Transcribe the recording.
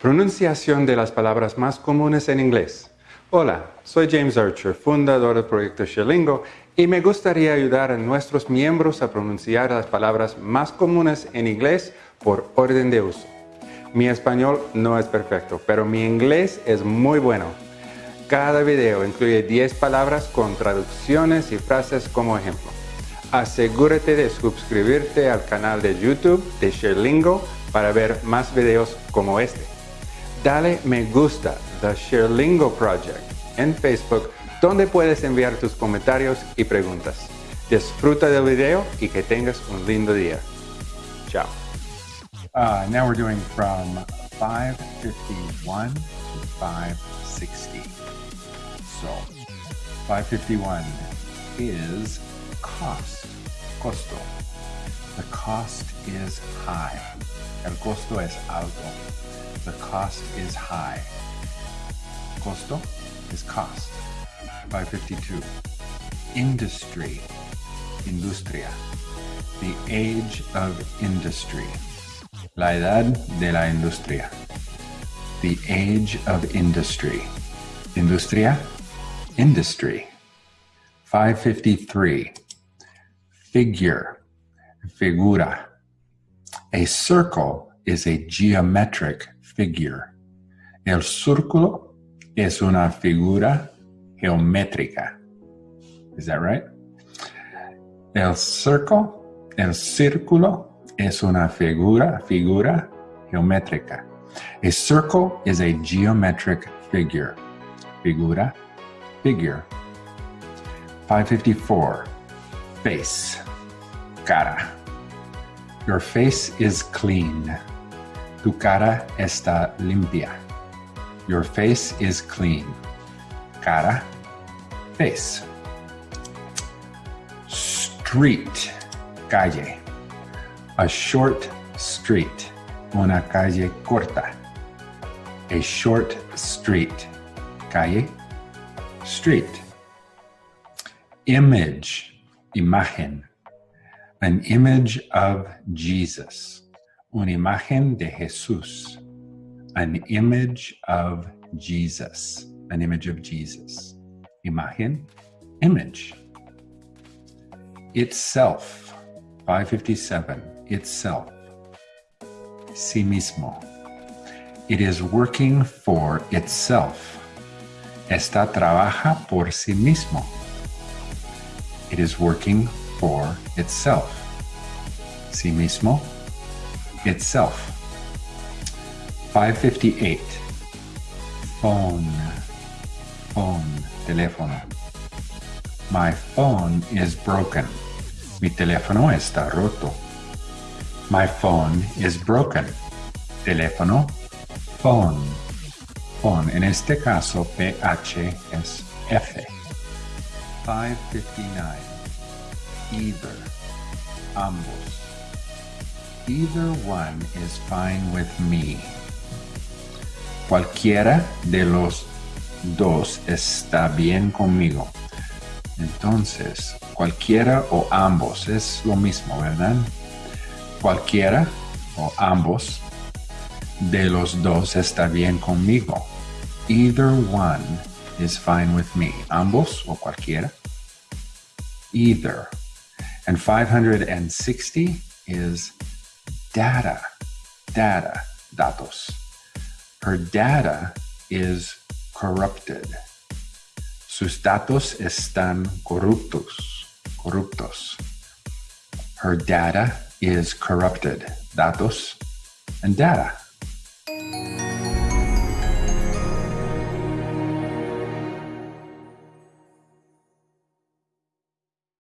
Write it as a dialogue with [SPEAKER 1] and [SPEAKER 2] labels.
[SPEAKER 1] Pronunciación de las palabras más comunes en inglés. Hola, soy James Archer, fundador del proyecto Sherlingo, y me gustaría ayudar a nuestros miembros a pronunciar las palabras más comunes en inglés por orden de uso. Mi español no es perfecto, pero mi inglés es muy bueno. Cada video incluye 10 palabras con traducciones y frases como ejemplo. Asegúrate de suscribirte al canal de YouTube de Sherlingo para ver más videos como este dale me gusta The Sherlingo Project en Facebook donde puedes enviar tus comentarios y preguntas. Disfruta del video y que tengas un lindo día. Chao.
[SPEAKER 2] Uh, now we're doing from 551 to 560. So 551 is cost, costo. The cost is high. El costo es alto. The cost is high. Costo is cost. 552. Industry. Industria. The age of industry. La edad de la industria. The age of industry. Industria. Industry. 553. Figure. Figura. A circle is a geometric figure. El círculo es una figura geométrica. Is that right? El circle, el círculo es una figura, figura geométrica. A circle is a geometric figure. Figura, figure. 554. Face, cara. Your face is clean. Tu cara está limpia. Your face is clean. Cara, face. Street, calle. A short street, una calle corta. A short street, calle, street. Image, imagen. An image of Jesus una imagen de Jesús, an image of Jesus, an image of Jesus. Imagen, image. Itself, 557, itself. Sí mismo. It is working for itself. Esta trabaja por sí mismo. It is working for itself. Sí mismo itself. 558. Phone. Phone. Teléfono. My phone is broken. Mi teléfono está roto. My phone is broken. Teléfono. Phone. Phone. En este caso, PH es F. 559. Either. Ambos. Either one is fine with me. Cualquiera de los dos está bien conmigo. Entonces, cualquiera o ambos es lo mismo, ¿verdad? Cualquiera o ambos de los dos está bien conmigo. Either one is fine with me. Ambos o cualquiera. Either. And 560 is data, data, datos. Her data is corrupted. Sus datos están corruptos, corruptos. Her data is corrupted. Datos and data.